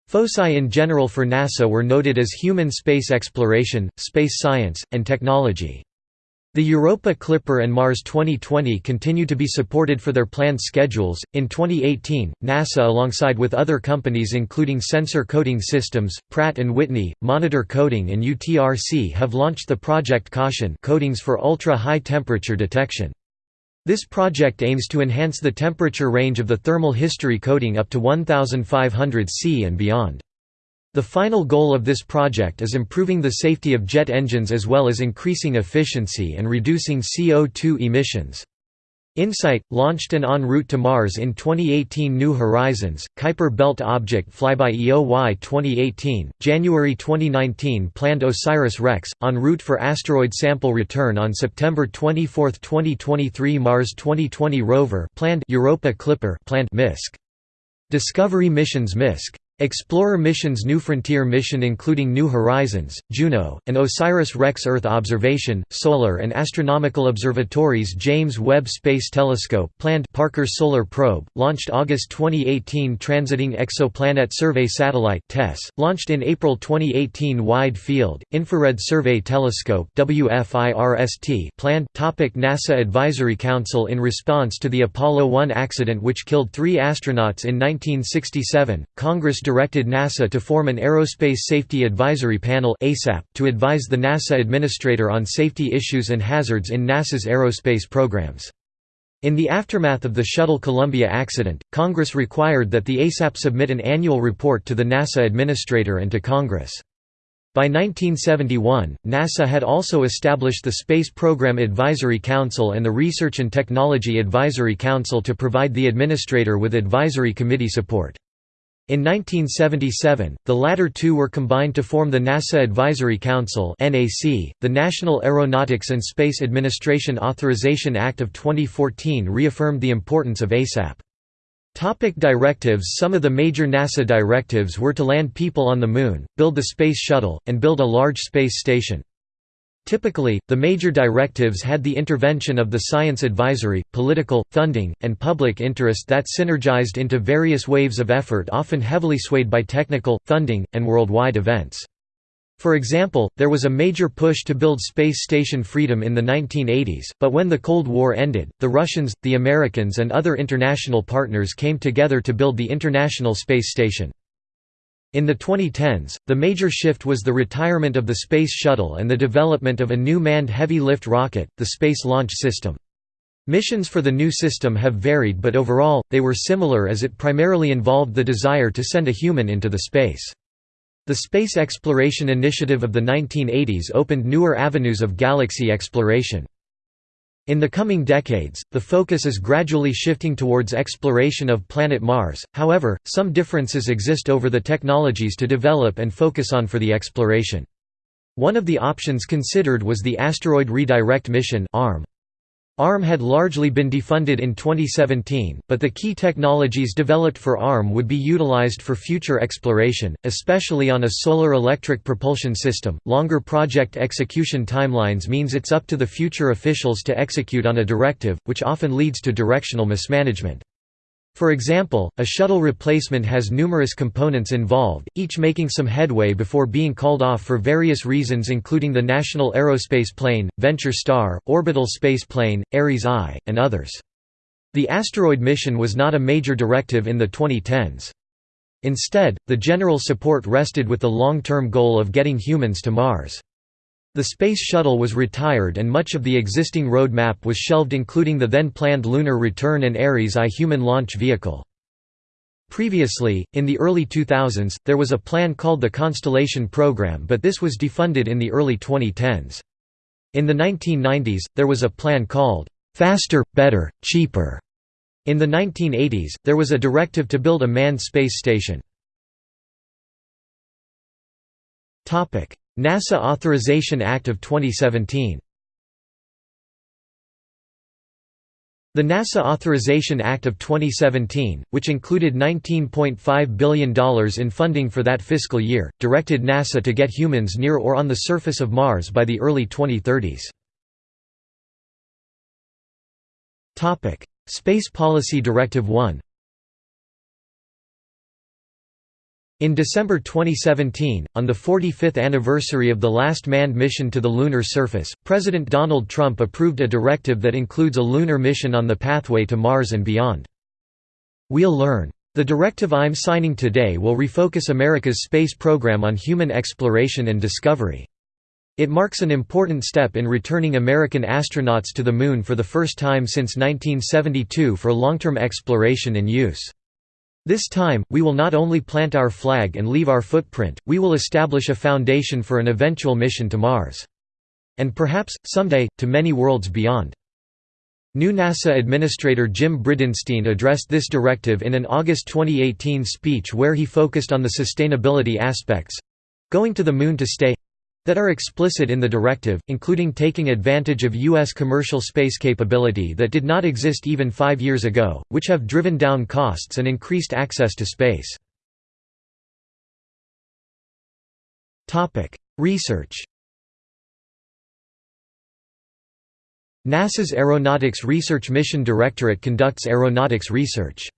Foci in general for NASA were noted as human space exploration, space science, and technology. The Europa Clipper and Mars 2020 continue to be supported for their planned schedules. In 2018, NASA alongside with other companies including Sensor Coating Systems, Pratt & Whitney, Monitor Coating and UTRC have launched the Project Caution coatings for ultra-high temperature detection. This project aims to enhance the temperature range of the thermal history coating up to 1500 C and beyond. The final goal of this project is improving the safety of jet engines as well as increasing efficiency and reducing CO2 emissions. InSight, launched and en route to Mars in 2018 New Horizons, Kuiper Belt Object Flyby EOY 2018, January 2019 planned OSIRIS-REx, en route for asteroid sample return on September 24, 2023 Mars 2020 rover planned Europa Clipper planned MISC. Discovery missions MISC Explorer missions New Frontier mission including New Horizons, Juno, and OSIRIS-REx Earth Observation, Solar and Astronomical Observatories James Webb Space Telescope planned Parker Solar Probe, launched August 2018 Transiting Exoplanet Survey Satellite TESS, launched in April 2018 Wide Field, Infrared Survey Telescope WFIRST planned Topic NASA Advisory Council In response to the Apollo 1 accident which killed three astronauts in 1967, Congress directed NASA to form an Aerospace Safety Advisory Panel to advise the NASA administrator on safety issues and hazards in NASA's aerospace programs. In the aftermath of the Shuttle Columbia accident, Congress required that the ASAP submit an annual report to the NASA administrator and to Congress. By 1971, NASA had also established the Space Program Advisory Council and the Research and Technology Advisory Council to provide the administrator with advisory committee support. In 1977, the latter two were combined to form the NASA Advisory Council. The National Aeronautics and Space Administration Authorization Act of 2014 reaffirmed the importance of ASAP. Topic directives Some of the major NASA directives were to land people on the Moon, build the Space Shuttle, and build a large space station. Typically, the major directives had the intervention of the science advisory, political, funding, and public interest that synergized into various waves of effort often heavily swayed by technical, funding, and worldwide events. For example, there was a major push to build space station Freedom in the 1980s, but when the Cold War ended, the Russians, the Americans and other international partners came together to build the International Space Station. In the 2010s, the major shift was the retirement of the Space Shuttle and the development of a new manned heavy-lift rocket, the Space Launch System. Missions for the new system have varied but overall, they were similar as it primarily involved the desire to send a human into the space. The Space Exploration Initiative of the 1980s opened newer avenues of galaxy exploration. In the coming decades, the focus is gradually shifting towards exploration of planet Mars, however, some differences exist over the technologies to develop and focus on for the exploration. One of the options considered was the Asteroid Redirect Mission ARM. ARM had largely been defunded in 2017, but the key technologies developed for ARM would be utilized for future exploration, especially on a solar electric propulsion system. Longer project execution timelines means it's up to the future officials to execute on a directive, which often leads to directional mismanagement. For example, a shuttle replacement has numerous components involved, each making some headway before being called off for various reasons including the National Aerospace Plane, Venture Star, Orbital Space Plane, Ares I, and others. The asteroid mission was not a major directive in the 2010s. Instead, the general support rested with the long-term goal of getting humans to Mars. The Space Shuttle was retired and much of the existing road map was shelved including the then planned Lunar Return and Ares I human launch vehicle. Previously, in the early 2000s, there was a plan called the Constellation Program but this was defunded in the early 2010s. In the 1990s, there was a plan called, "'Faster, Better, Cheaper'". In the 1980s, there was a directive to build a manned space station. NASA Authorization Act of 2017 The NASA Authorization Act of 2017, which included $19.5 billion in funding for that fiscal year, directed NASA to get humans near or on the surface of Mars by the early 2030s. Space Policy Directive 1 In December 2017, on the 45th anniversary of the last manned mission to the lunar surface, President Donald Trump approved a directive that includes a lunar mission on the pathway to Mars and beyond. We'll learn. The directive I'm signing today will refocus America's space program on human exploration and discovery. It marks an important step in returning American astronauts to the Moon for the first time since 1972 for long-term exploration and use. This time, we will not only plant our flag and leave our footprint, we will establish a foundation for an eventual mission to Mars. And perhaps, someday, to many worlds beyond. New NASA Administrator Jim Bridenstine addressed this directive in an August 2018 speech where he focused on the sustainability aspects—going to the Moon to stay that are explicit in the directive, including taking advantage of U.S. commercial space capability that did not exist even five years ago, which have driven down costs and increased access to space. Research NASA's Aeronautics Research Mission Directorate conducts aeronautics research.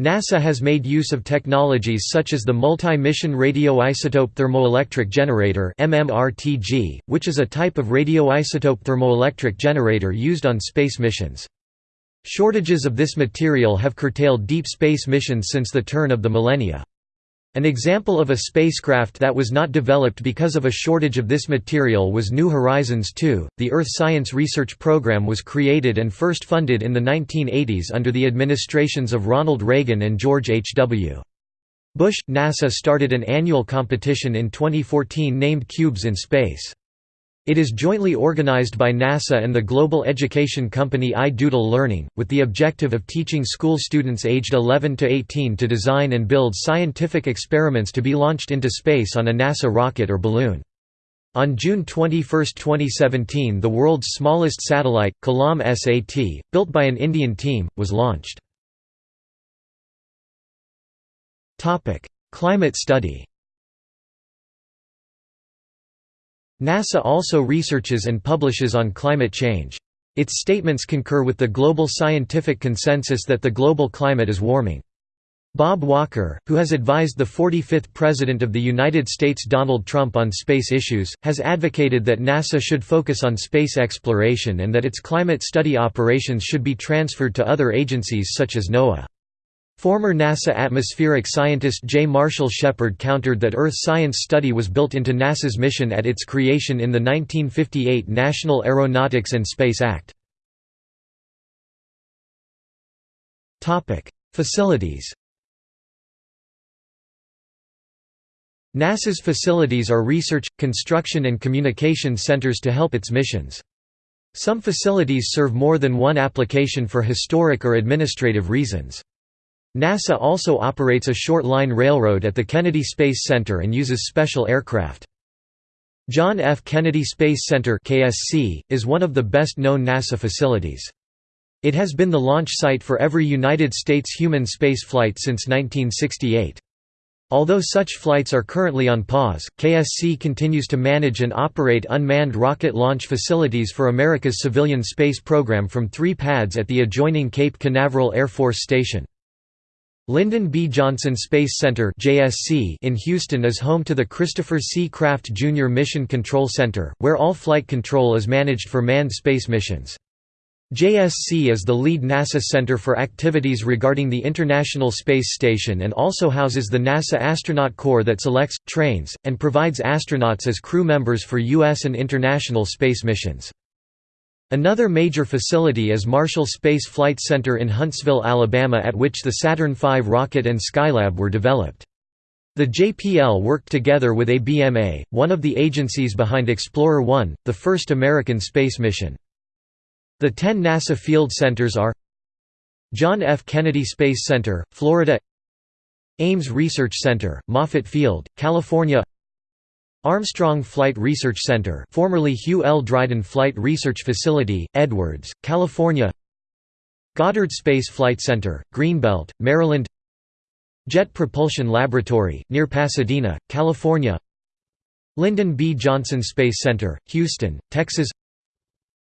NASA has made use of technologies such as the Multi-Mission Radioisotope Thermoelectric Generator which is a type of radioisotope thermoelectric generator used on space missions. Shortages of this material have curtailed deep space missions since the turn of the millennia. An example of a spacecraft that was not developed because of a shortage of this material was New Horizons 2. The Earth Science Research Program was created and first funded in the 1980s under the administrations of Ronald Reagan and George H.W. Bush. NASA started an annual competition in 2014 named Cubes in Space. It is jointly organized by NASA and the global education company iDoodle Learning, with the objective of teaching school students aged 11 to 18 to design and build scientific experiments to be launched into space on a NASA rocket or balloon. On June 21, 2017 the world's smallest satellite, Kalam SAT, built by an Indian team, was launched. Climate study NASA also researches and publishes on climate change. Its statements concur with the global scientific consensus that the global climate is warming. Bob Walker, who has advised the 45th President of the United States Donald Trump on space issues, has advocated that NASA should focus on space exploration and that its climate study operations should be transferred to other agencies such as NOAA. Former NASA atmospheric scientist J. Marshall Shepard countered that Earth science study was built into NASA's mission at its creation in the 1958 National Aeronautics and Space Act. Facilities NASA's facilities are research, construction and communication centers to help its missions. Some facilities serve more than one application for historic or administrative reasons. NASA also operates a short-line railroad at the Kennedy Space Center and uses special aircraft. John F. Kennedy Space Center KSC, is one of the best-known NASA facilities. It has been the launch site for every United States human space flight since 1968. Although such flights are currently on pause, KSC continues to manage and operate unmanned rocket launch facilities for America's civilian space program from three pads at the adjoining Cape Canaveral Air Force Station. Lyndon B. Johnson Space Center in Houston is home to the Christopher C. Kraft Jr. Mission Control Center, where all flight control is managed for manned space missions. JSC is the lead NASA center for activities regarding the International Space Station and also houses the NASA Astronaut Corps that selects, trains, and provides astronauts as crew members for U.S. and international space missions. Another major facility is Marshall Space Flight Center in Huntsville, Alabama at which the Saturn V rocket and Skylab were developed. The JPL worked together with ABMA, one of the agencies behind Explorer 1, the first American space mission. The ten NASA field centers are John F. Kennedy Space Center, Florida Ames Research Center, Moffett Field, California Armstrong Flight Research Center formerly Hugh L. Dryden Flight Research Facility, Edwards, California Goddard Space Flight Center, Greenbelt, Maryland Jet Propulsion Laboratory, near Pasadena, California Lyndon B. Johnson Space Center, Houston, Texas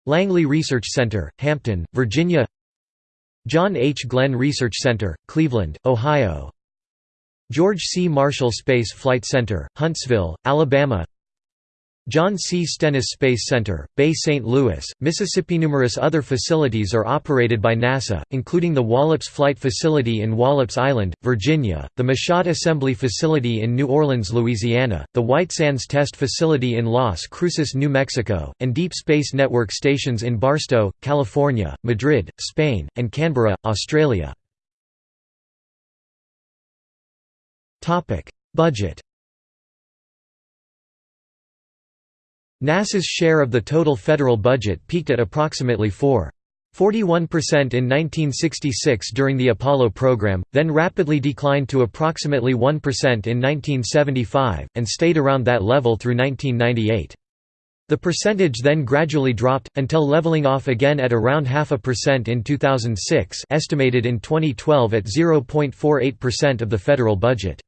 Langley Research Center, Hampton, Virginia John H. Glenn Research Center, Cleveland, Ohio George C. Marshall Space Flight Center, Huntsville, Alabama John C. Stennis Space Center, Bay St. Louis, Mississippi. Numerous other facilities are operated by NASA, including the Wallops Flight Facility in Wallops Island, Virginia, the Michoud Assembly Facility in New Orleans, Louisiana, the White Sands Test Facility in Las Cruces, New Mexico, and Deep Space Network stations in Barstow, California, Madrid, Spain, and Canberra, Australia. Budget NASA's share of the total federal budget peaked at approximately 4. 41% in 1966 during the Apollo program, then rapidly declined to approximately 1% in 1975, and stayed around that level through 1998. The percentage then gradually dropped, until leveling off again at around half a percent in 2006 estimated in 2012 at 0.48% of the federal budget.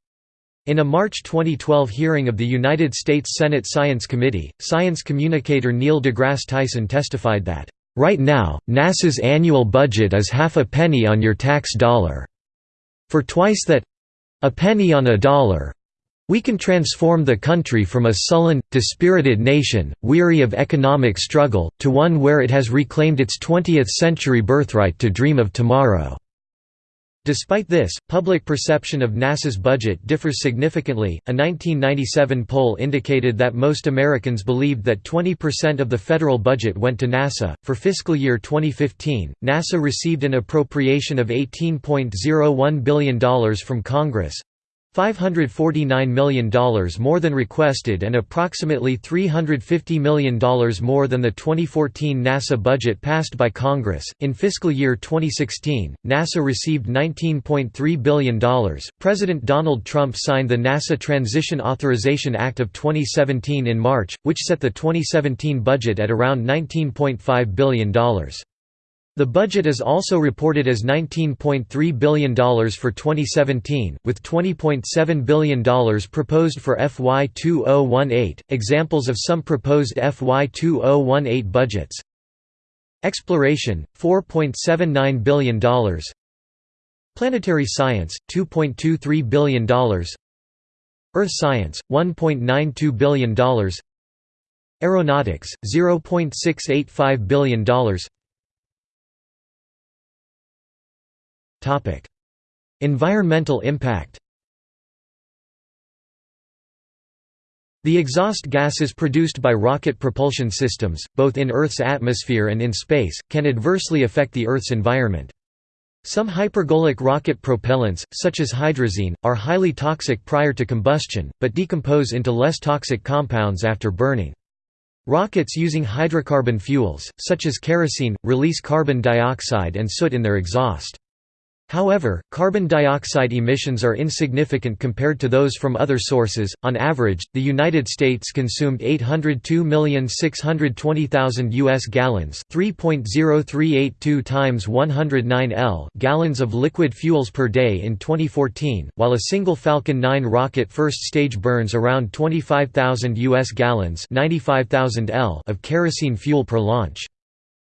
In a March 2012 hearing of the United States Senate Science Committee, science communicator Neil deGrasse Tyson testified that, "...right now, NASA's annual budget is half a penny on your tax dollar. For twice that—a penny on a dollar, we can transform the country from a sullen, dispirited nation, weary of economic struggle, to one where it has reclaimed its 20th-century birthright to dream of tomorrow." Despite this, public perception of NASA's budget differs significantly. A 1997 poll indicated that most Americans believed that 20% of the federal budget went to NASA. For fiscal year 2015, NASA received an appropriation of $18.01 billion from Congress, $549 million more than requested and approximately $350 million more than the 2014 NASA budget passed by Congress. In fiscal year 2016, NASA received $19.3 billion. President Donald Trump signed the NASA Transition Authorization Act of 2017 in March, which set the 2017 budget at around $19.5 billion. The budget is also reported as $19.3 billion for 2017, with $20.7 billion proposed for FY 2018. Examples of some proposed FY 2018 budgets. Exploration, $4.79 billion Planetary Science, $2.23 billion Earth Science, $1.92 billion Aeronautics, $0.685 billion Environmental impact. The exhaust gases produced by rocket propulsion systems, both in Earth's atmosphere and in space, can adversely affect the Earth's environment. Some hypergolic rocket propellants, such as hydrazine, are highly toxic prior to combustion, but decompose into less toxic compounds after burning. Rockets using hydrocarbon fuels, such as kerosene, release carbon dioxide and soot in their exhaust. However, carbon dioxide emissions are insignificant compared to those from other sources. On average, the United States consumed 802,620,000 US gallons, 3.0382 times 109 L gallons of liquid fuels per day in 2014, while a single Falcon 9 rocket first stage burns around 25,000 US gallons, 95,000 L of kerosene fuel per launch.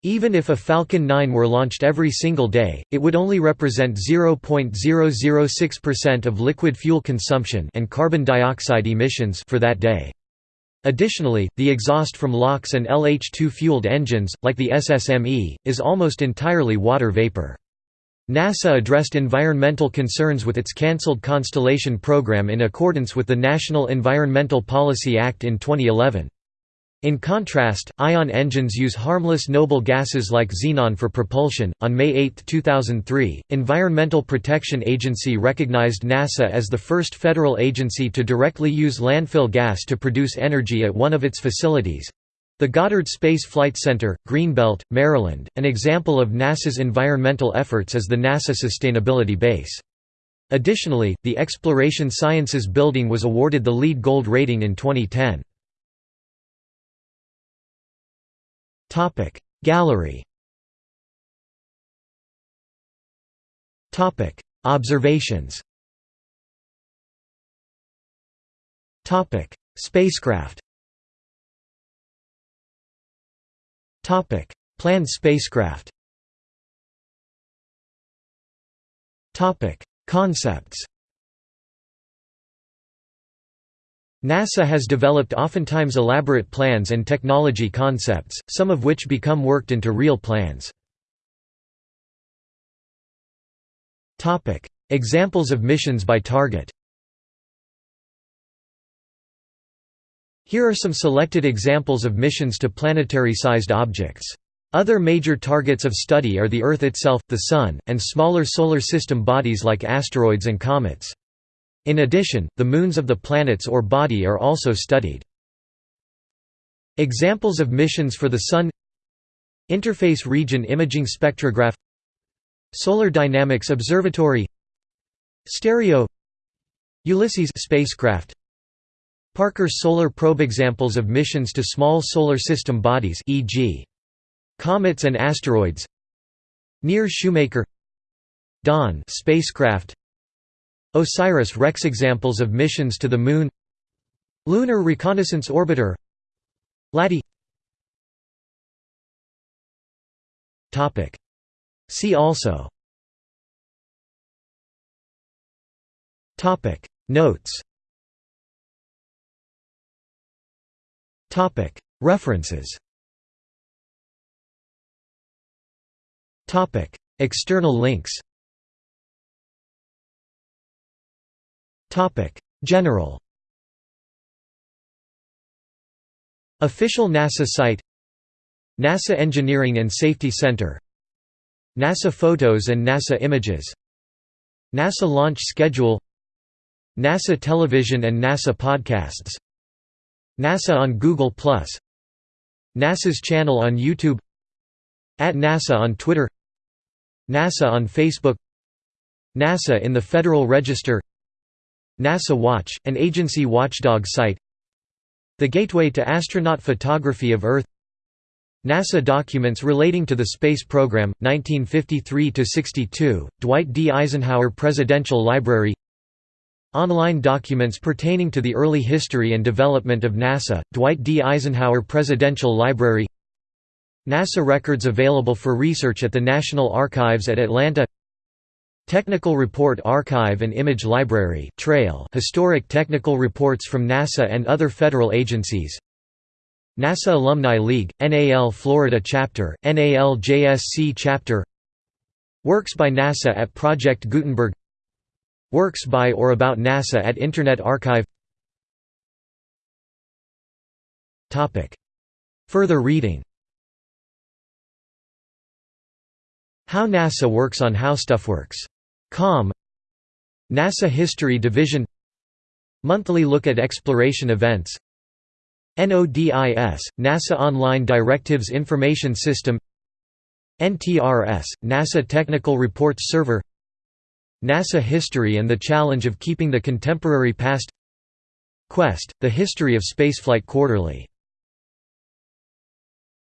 Even if a Falcon 9 were launched every single day, it would only represent 0.006% of liquid fuel consumption and carbon dioxide emissions for that day. Additionally, the exhaust from LOX and LH2-fueled engines, like the SSME, is almost entirely water vapor. NASA addressed environmental concerns with its cancelled Constellation program in accordance with the National Environmental Policy Act in 2011. In contrast, ion engines use harmless noble gases like xenon for propulsion. On May 8, 2003, Environmental Protection Agency recognized NASA as the first federal agency to directly use landfill gas to produce energy at one of its facilities. The Goddard Space Flight Center, Greenbelt, Maryland, an example of NASA's environmental efforts is the NASA Sustainability Base. Additionally, the Exploration Sciences Building was awarded the LEED Gold rating in 2010. Gallery Topic. Observations Topic. Spacecraft Topic. Planned spacecraft Topic. Concepts NASA has developed oftentimes elaborate plans and technology concepts, some of which become worked into real plans. Examples of missions by target Here are some selected examples of missions to planetary-sized objects. Other major targets of study are the Earth itself, the Sun, and smaller solar system bodies like asteroids and comets. In addition, the moons of the planets or body are also studied. Examples of missions for the Sun Interface Region Imaging Spectrograph Solar Dynamics Observatory Stereo Ulysses spacecraft Parker Solar Probe Examples of missions to small solar system bodies e.g. comets and asteroids NEAR Shoemaker Dawn spacecraft OSIRIS-REx examples of missions to the Moon. Lunar Reconnaissance Orbiter. LADEE See also. Notes. References. External links General Official NASA site NASA Engineering and Safety Center NASA Photos and NASA Images NASA launch schedule NASA Television and NASA Podcasts NASA on Google+, NASA's channel on YouTube At NASA on Twitter NASA on Facebook NASA in the Federal Register NASA Watch, an agency watchdog site The Gateway to Astronaut Photography of Earth NASA documents relating to the space program 1953-62 Dwight D. Eisenhower Presidential Library Online documents pertaining to the early history and development of NASA Dwight D. Eisenhower Presidential Library NASA records available for research at the National Archives at Atlanta Technical Report Archive and Image Library Trail historic technical reports from NASA and other federal agencies. NASA Alumni League, NAL Florida Chapter, NAL JSC Chapter. Works by NASA at Project Gutenberg. Works by or about NASA at Internet Archive. Further reading. How NASA works on HowStuffWorks. Com NASA History Division Monthly look at exploration events NODIS, NASA Online Directives Information System NTRS, NASA Technical Reports Server NASA History and the Challenge of Keeping the Contemporary Past Quest, The History of Spaceflight Quarterly